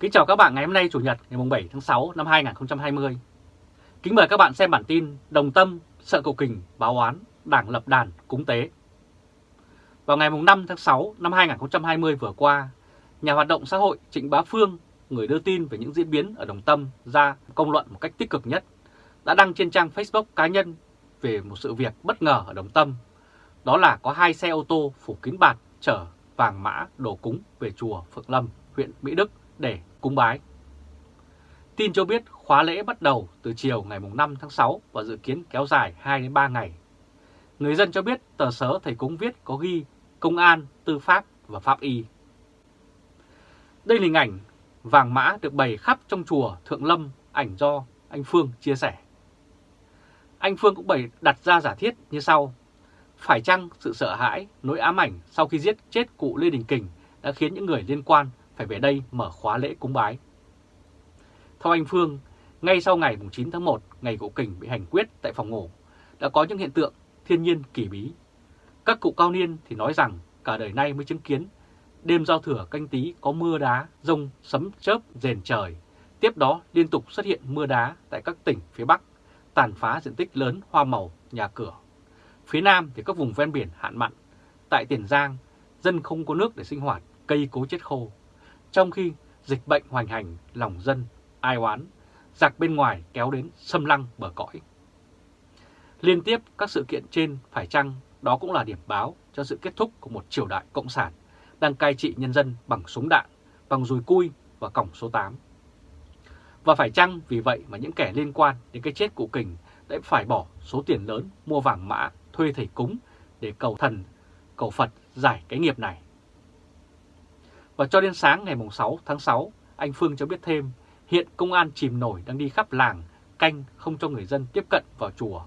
Kính chào các bạn ngày hôm nay Chủ nhật ngày 7 tháng 6 năm 2020. Kính mời các bạn xem bản tin Đồng Tâm sợ cầu kình báo oán Đảng lập đàn cúng tế. Vào ngày 5 tháng 6 năm 2020 vừa qua, nhà hoạt động xã hội Trịnh Bá Phương, người đưa tin về những diễn biến ở Đồng Tâm ra công luận một cách tích cực nhất, đã đăng trên trang Facebook cá nhân về một sự việc bất ngờ ở Đồng Tâm. Đó là có hai xe ô tô phủ kín bạt chở vàng mã đồ cúng về chùa Phượng Lâm, huyện Mỹ Đức để cúng bái. Tin cho biết khóa lễ bắt đầu từ chiều ngày 5 tháng 6 và dự kiến kéo dài 2-3 ngày. Người dân cho biết tờ sớ thầy cúng viết có ghi công an, tư pháp và pháp y. Đây là hình ảnh vàng mã được bày khắp trong chùa Thượng Lâm, ảnh do anh Phương chia sẻ. Anh Phương cũng bày đặt ra giả thiết như sau. Phải chăng sự sợ hãi, nỗi ám ảnh sau khi giết chết cụ Lê Đình Kình đã khiến những người liên quan phải về đây mở khóa lễ cúng bái? Theo anh Phương, ngay sau ngày 9 tháng 1, ngày cụ Kình bị hành quyết tại phòng ngủ, đã có những hiện tượng thiên nhiên kỳ bí. Các cụ cao niên thì nói rằng cả đời nay mới chứng kiến đêm giao thừa canh tí có mưa đá, rông, sấm chớp, rền trời. Tiếp đó liên tục xuất hiện mưa đá tại các tỉnh phía Bắc, tàn phá diện tích lớn hoa màu, nhà cửa. Phía Nam thì các vùng ven biển hạn mặn. Tại Tiền Giang, dân không có nước để sinh hoạt, cây cố chết khô. Trong khi dịch bệnh hoành hành, lòng dân, ai oán, giặc bên ngoài kéo đến xâm lăng bờ cõi. Liên tiếp các sự kiện trên phải chăng đó cũng là điểm báo cho sự kết thúc của một triều đại cộng sản đang cai trị nhân dân bằng súng đạn, bằng dùi cui và cổng số 8. Và phải chăng vì vậy mà những kẻ liên quan đến cái chết của Kình đã phải bỏ số tiền lớn mua vàng mã, thuê thầy cúng để cầu thần, cầu Phật giải cái nghiệp này. Và cho đến sáng ngày 6 tháng 6, anh Phương cho biết thêm hiện công an chìm nổi đang đi khắp làng canh không cho người dân tiếp cận vào chùa.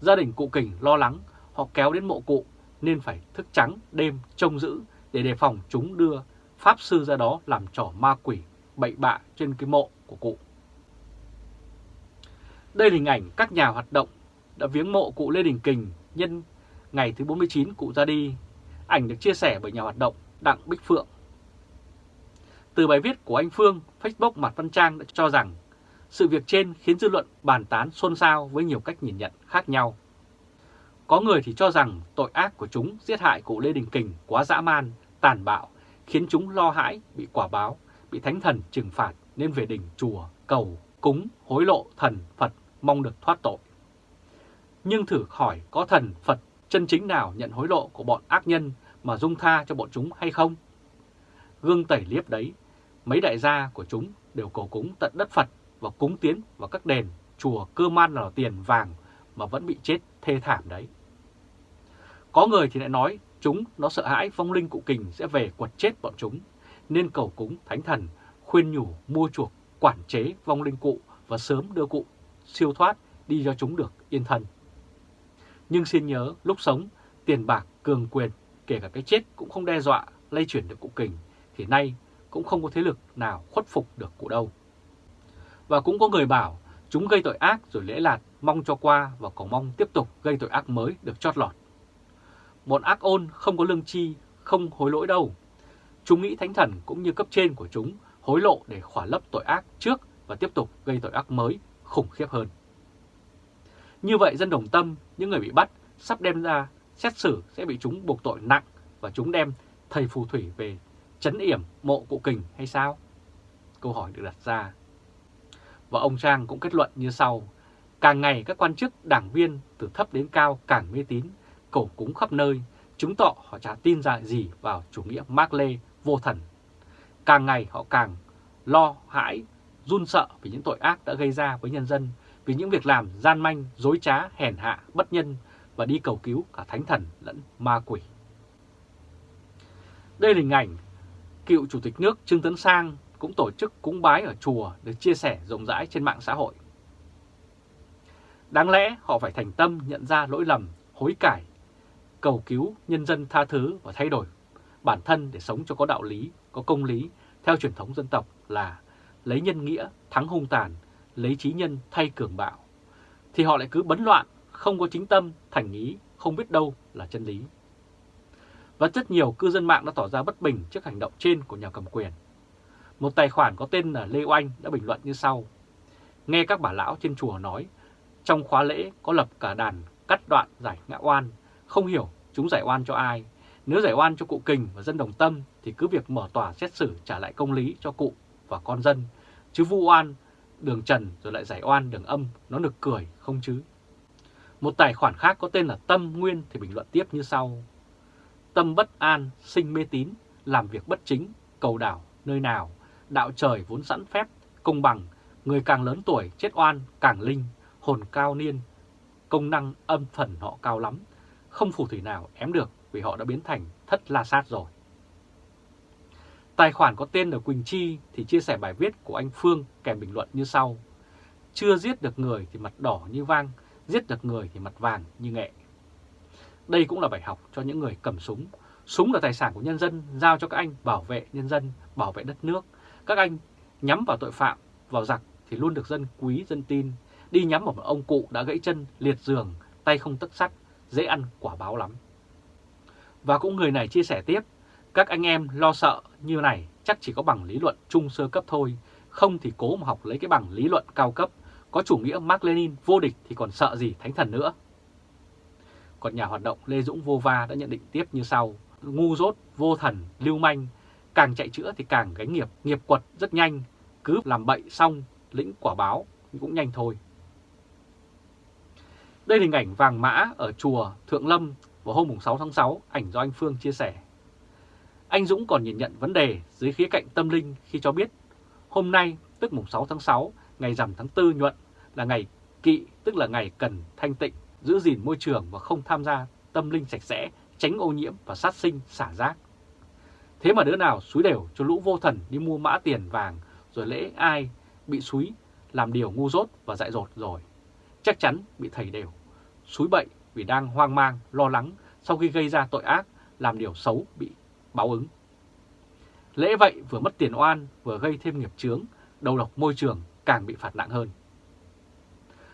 Gia đình cụ Kình lo lắng họ kéo đến mộ cụ nên phải thức trắng đêm trông giữ để đề phòng chúng đưa Pháp Sư ra đó làm trò ma quỷ bậy bạ trên cái mộ của cụ. Đây là hình ảnh các nhà hoạt động đã viếng mộ cụ Lê Đình Kình nhân ngày thứ 49 cụ ra đi. Ảnh được chia sẻ bởi nhà hoạt động Đặng Bích Phượng. Từ bài viết của anh Phương, Facebook Mặt Văn Trang đã cho rằng sự việc trên khiến dư luận bàn tán xôn xao với nhiều cách nhìn nhận khác nhau. Có người thì cho rằng tội ác của chúng giết hại cụ Lê Đình Kình quá dã man, tàn bạo, khiến chúng lo hãi, bị quả báo, bị thánh thần trừng phạt nên về đình chùa, cầu, cúng, hối lộ thần, Phật mong được thoát tội. Nhưng thử hỏi có thần, Phật chân chính nào nhận hối lộ của bọn ác nhân mà dung tha cho bọn chúng hay không? Gương tẩy liếp đấy, mấy đại gia của chúng đều cầu cúng tận đất Phật và cúng tiến vào các đền, chùa cơ man là tiền vàng mà vẫn bị chết thê thảm đấy. Có người thì lại nói chúng nó sợ hãi phong linh cụ kình sẽ về quật chết bọn chúng, nên cầu cúng thánh thần, khuyên nhủ mua chuộc, quản chế vong linh cụ và sớm đưa cụ siêu thoát đi cho chúng được yên thân. Nhưng xin nhớ, lúc sống, tiền bạc, cường quyền, kể cả cái chết cũng không đe dọa lây chuyển được cụ kình, thì nay cũng không có thế lực nào khuất phục được cụ đâu. Và cũng có người bảo chúng gây tội ác rồi lễ lạt mong cho qua và còn mong tiếp tục gây tội ác mới được chót lọt. Một ác ôn không có lương chi, không hối lỗi đâu. Chúng nghĩ thánh thần cũng như cấp trên của chúng hối lộ để khỏa lấp tội ác trước và tiếp tục gây tội ác mới khủng khiếp hơn. Như vậy dân đồng tâm, những người bị bắt sắp đem ra xét xử sẽ bị chúng buộc tội nặng và chúng đem thầy phù thủy về chấn yểm mộ cụ kình hay sao? Câu hỏi được đặt ra. Và ông Trang cũng kết luận như sau. Càng ngày các quan chức, đảng viên từ thấp đến cao càng mê tín, cầu cúng khắp nơi, chứng tỏ họ chả tin ra gì vào chủ nghĩa Mark Lê vô thần. Càng ngày họ càng lo hãi, run sợ vì những tội ác đã gây ra với nhân dân, vì những việc làm gian manh, dối trá, hèn hạ, bất nhân và đi cầu cứu cả thánh thần lẫn ma quỷ. Đây là hình ảnh cựu Chủ tịch nước Trương Tấn Sang cũng tổ chức cúng bái ở chùa được chia sẻ rộng rãi trên mạng xã hội. Đáng lẽ họ phải thành tâm nhận ra lỗi lầm, hối cải, cầu cứu nhân dân tha thứ và thay đổi bản thân để sống cho có đạo lý, có công lý theo truyền thống dân tộc là lấy nhân nghĩa thắng hung tàn, lấy trí nhân thay cường bạo. Thì họ lại cứ bấn loạn, không có chính tâm, thành ý, không biết đâu là chân lý. Và rất nhiều cư dân mạng đã tỏ ra bất bình trước hành động trên của nhà cầm quyền. Một tài khoản có tên là Lê Oanh đã bình luận như sau. Nghe các bà lão trên chùa nói, trong khóa lễ có lập cả đàn cắt đoạn giải ngã oan, không hiểu chúng giải oan cho ai. Nếu giải oan cho cụ Kình và dân đồng tâm thì cứ việc mở tòa xét xử trả lại công lý cho cụ và con dân. Chứ vu oan, đường trần rồi lại giải oan đường âm, nó nực cười không chứ. Một tài khoản khác có tên là Tâm Nguyên thì bình luận tiếp như sau. Tâm bất an, sinh mê tín, làm việc bất chính, cầu đảo nơi nào, đạo trời vốn sẵn phép, công bằng, người càng lớn tuổi chết oan càng linh, hồn cao niên, công năng âm phần họ cao lắm, không phù thủy nào ém được vì họ đã biến thành thất la sát rồi. Tài khoản có tên là Quỳnh Chi thì chia sẻ bài viết của anh Phương kèm bình luận như sau. Chưa giết được người thì mặt đỏ như vang, giết được người thì mặt vàng như nghệ. Đây cũng là bài học cho những người cầm súng. Súng là tài sản của nhân dân, giao cho các anh bảo vệ nhân dân, bảo vệ đất nước. Các anh nhắm vào tội phạm, vào giặc thì luôn được dân quý, dân tin. Đi nhắm vào một ông cụ đã gãy chân, liệt giường, tay không tất sắt, dễ ăn quả báo lắm. Và cũng người này chia sẻ tiếp, các anh em lo sợ như này chắc chỉ có bằng lý luận trung sơ cấp thôi, không thì cố mà học lấy cái bằng lý luận cao cấp, có chủ nghĩa Mark Lenin vô địch thì còn sợ gì thánh thần nữa. Còn nhà hoạt động Lê Dũng Vô Va đã nhận định tiếp như sau, ngu dốt, vô thần, lưu manh, càng chạy chữa thì càng gánh nghiệp, nghiệp quật rất nhanh, cứ làm bậy xong, lĩnh quả báo cũng nhanh thôi. Đây là hình ảnh vàng mã ở chùa Thượng Lâm vào hôm 6 tháng 6, ảnh do anh Phương chia sẻ. Anh Dũng còn nhìn nhận vấn đề dưới khía cạnh tâm linh khi cho biết hôm nay, tức mùng 6 tháng 6, ngày rằm tháng 4 nhuận, là ngày kỵ, tức là ngày cần thanh tịnh, giữ gìn môi trường và không tham gia tâm linh sạch sẽ, tránh ô nhiễm và sát sinh, xả rác. Thế mà đứa nào suối đều cho lũ vô thần đi mua mã tiền vàng rồi lễ ai bị suối làm điều ngu dốt và dại dột rồi. Chắc chắn bị thầy đều. Suối bậy vì đang hoang mang, lo lắng sau khi gây ra tội ác, làm điều xấu bị báo ứng. Lễ vậy vừa mất tiền oan, vừa gây thêm nghiệp chướng, đầu độc môi trường càng bị phạt nặng hơn.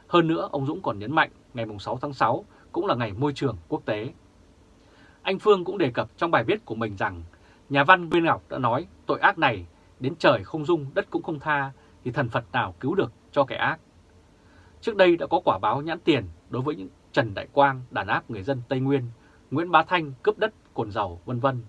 Hơn nữa, ông Dũng còn nhấn mạnh ngày 6 tháng 6 cũng là ngày môi trường quốc tế. Anh Phương cũng đề cập trong bài viết của mình rằng nhà văn Nguyên Ngọc đã nói tội ác này đến trời không dung, đất cũng không tha thì thần Phật nào cứu được cho kẻ ác. Trước đây đã có quả báo nhãn tiền đối với những Trần Đại Quang đàn áp người dân Tây Nguyên, Nguyễn Bá Thanh cướp đất, cồn dầu, vân vân.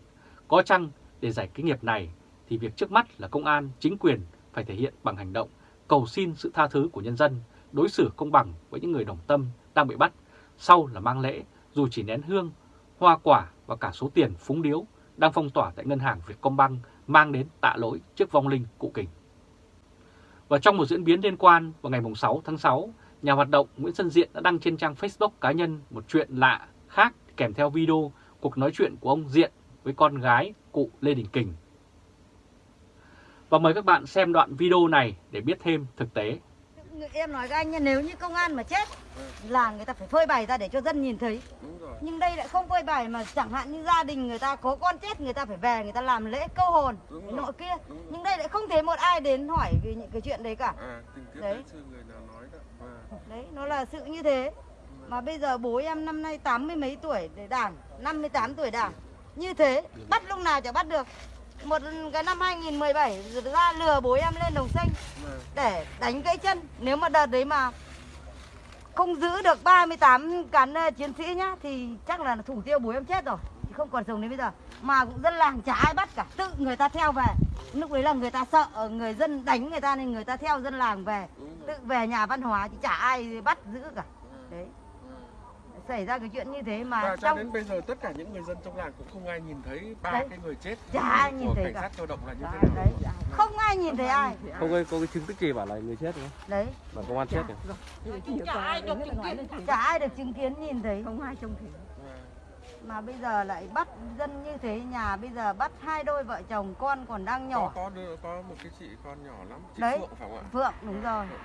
Có chăng để giải cái nghiệp này thì việc trước mắt là công an, chính quyền phải thể hiện bằng hành động, cầu xin sự tha thứ của nhân dân, đối xử công bằng với những người đồng tâm đang bị bắt, sau là mang lễ, dù chỉ nén hương, hoa quả và cả số tiền phúng điếu đang phong tỏa tại ngân hàng Vietcombank mang đến tạ lỗi trước vong linh cụ kình. Và trong một diễn biến liên quan vào ngày 6 tháng 6, nhà hoạt động Nguyễn Xuân Diện đã đăng trên trang Facebook cá nhân một chuyện lạ khác kèm theo video cuộc nói chuyện của ông Diện với con gái cụ Lê Đình Kình. Và mời các bạn xem đoạn video này để biết thêm thực tế. Em nói với anh nha, nếu như công an mà chết là người ta phải phơi bày ra để cho dân nhìn thấy. Nhưng đây lại không phơi bày mà chẳng hạn như gia đình người ta có con chết người ta phải về người ta làm lễ câu hồn nọ kia. Nhưng đây lại không thấy một ai đến hỏi về những cái chuyện đấy cả. À, Đấy. À, Đấy, nó là sự như thế. Mà bây giờ bố em năm nay 80 mấy tuổi để đảng, 58 tuổi đảng. Như thế, bắt lúc nào chả bắt được. Một cái năm 2017 ra lừa bố em lên đồng xanh mà để đánh gãy chân. Nếu mà đợt đấy mà không giữ được 38 cán ờ, chiến sĩ nhá thì chắc là thủ tiêu bố em chết rồi. Không còn sống đến bây giờ. Mà cũng dân làng chả ai bắt cả, tự người ta theo về. Lúc đấy là người ta sợ người dân đánh người ta nên người ta theo dân làng về. Tự về nhà văn hóa thì chả ai bắt giữ cả. À, Đấy. Xảy ra cái chuyện như thế mà Và cho trong đến bây giờ tất cả những người dân trong làng cũng không ai nhìn thấy ba Đấy. cái người chết Chả ai nhìn của thấy cảnh cả. sát cơ động là như thế nào. đấy, không ai nhìn thấy ai. Không có, có cái chứng tức gì bảo là người chết đúng không? Đấy, Bảo công an chết kìa. chả ai được chứng kiến chả ai được chứng kiến nhìn thấy. không ai trông thấy Mà bây giờ lại bắt dân như thế nhà bây giờ bắt hai đôi vợ chồng con còn đang có nhỏ. có đứa, có một cái chị con nhỏ lắm, chị Đấy. Phượng phải không ạ? Phượng đúng rồi. Phượng.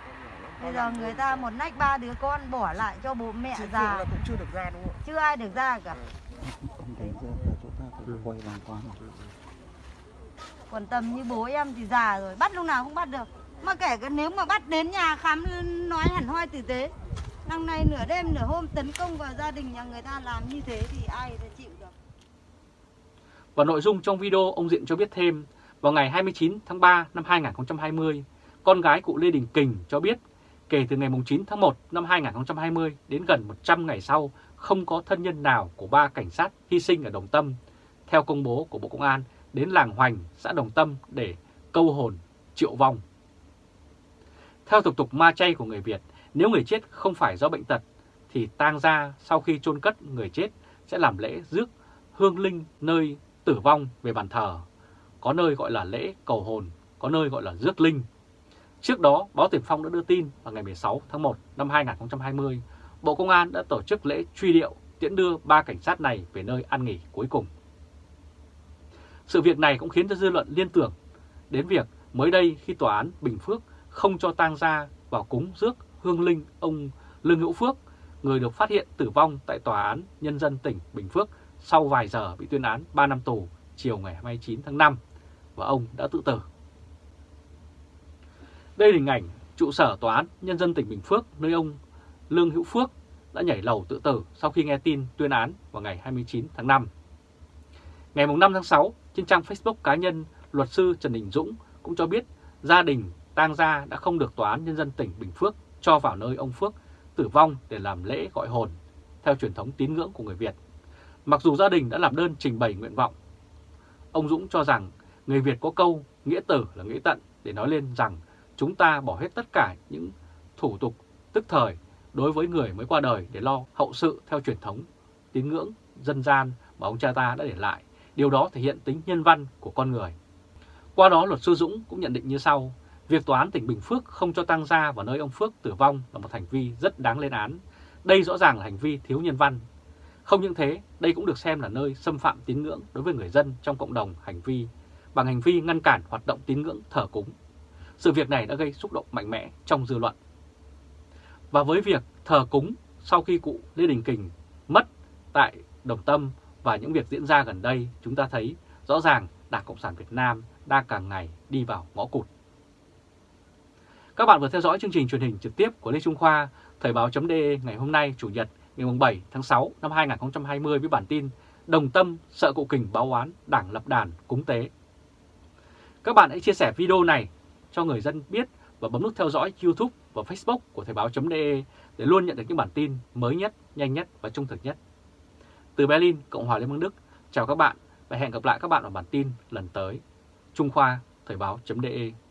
Bây Con giờ người ta một nách ba đứa con bỏ lại cho bố mẹ già. là cũng chưa được ra đúng không? Chưa ai được ra cả. Không ta phải quay Còn tầm như bố em thì già rồi, bắt lúc nào cũng bắt được. Mà kể cả nếu mà bắt đến nhà khám nói hẳn hoi tử tế. Năm nay nửa đêm nửa hôm tấn công vào gia đình nhà người ta làm như thế thì ai đã chịu được. Và nội dung trong video ông Diện cho biết thêm, Vào ngày 29 tháng 3 năm 2020, con gái cụ Lê Đình Kình cho biết kể từ ngày 9 tháng 1 năm 2020 đến gần 100 ngày sau không có thân nhân nào của ba cảnh sát hy sinh ở Đồng Tâm, theo công bố của Bộ Công an đến làng Hoành, xã Đồng Tâm để câu hồn triệu vong. Theo tục tục ma chay của người Việt, nếu người chết không phải do bệnh tật thì tang gia sau khi chôn cất người chết sẽ làm lễ rước hương linh nơi tử vong về bàn thờ. Có nơi gọi là lễ cầu hồn, có nơi gọi là rước linh. Trước đó, báo Tiền Phong đã đưa tin vào ngày 16 tháng 1 năm 2020, Bộ Công an đã tổ chức lễ truy điệu tiễn đưa ba cảnh sát này về nơi ăn nghỉ cuối cùng. Sự việc này cũng khiến cho dư luận liên tưởng đến việc mới đây khi tòa án Bình Phước không cho tang gia vào cúng rước hương linh ông Lương Hữu Phước, người được phát hiện tử vong tại tòa án nhân dân tỉnh Bình Phước sau vài giờ bị tuyên án 3 năm tù chiều ngày 29 tháng 5 và ông đã tự tử. Đây là hình ảnh trụ sở tòa án nhân dân tỉnh Bình Phước nơi ông Lương Hữu Phước đã nhảy lầu tự tử sau khi nghe tin tuyên án vào ngày 29 tháng 5. Ngày 5 tháng 6, trên trang Facebook cá nhân, luật sư Trần Đình Dũng cũng cho biết gia đình tang gia đã không được Tòa án Nhân dân tỉnh Bình Phước cho vào nơi ông Phước tử vong để làm lễ gọi hồn, theo truyền thống tín ngưỡng của người Việt. Mặc dù gia đình đã làm đơn trình bày nguyện vọng, ông Dũng cho rằng người Việt có câu nghĩa tử là nghĩa tận để nói lên rằng chúng ta bỏ hết tất cả những thủ tục tức thời đối với người mới qua đời để lo hậu sự theo truyền thống tín ngưỡng dân gian mà ông cha ta đã để lại. Điều đó thể hiện tính nhân văn của con người. Qua đó luật sư Dũng cũng nhận định như sau, việc tòa án tỉnh Bình Phước không cho tăng gia vào nơi ông Phước tử vong là một hành vi rất đáng lên án. Đây rõ ràng là hành vi thiếu nhân văn. Không những thế, đây cũng được xem là nơi xâm phạm tín ngưỡng đối với người dân trong cộng đồng hành vi bằng hành vi ngăn cản hoạt động tín ngưỡng thờ cúng. Sự việc này đã gây xúc động mạnh mẽ trong dư luận. Và với việc thờ cúng sau khi cụ Lê Đình Kình mất tại Đồng Tâm và những việc diễn ra gần đây, chúng ta thấy rõ ràng Đảng Cộng sản Việt Nam đang càng ngày đi vào ngõ cụt. Các bạn vừa theo dõi chương trình truyền hình trực tiếp của Lê Trung Khoa, Thời báo.de ngày hôm nay, Chủ nhật, ngày 7 tháng 6 năm 2020 với bản tin Đồng Tâm sợ cụ kình báo oán Đảng lập đàn cúng tế. Các bạn hãy chia sẻ video này cho người dân biết và bấm nút theo dõi YouTube và Facebook của Thời báo.de để luôn nhận được những bản tin mới nhất, nhanh nhất và trung thực nhất. Từ Berlin, Cộng hòa Liên bang Đức, chào các bạn và hẹn gặp lại các bạn ở bản tin lần tới. Trung Khoa, Thời báo.de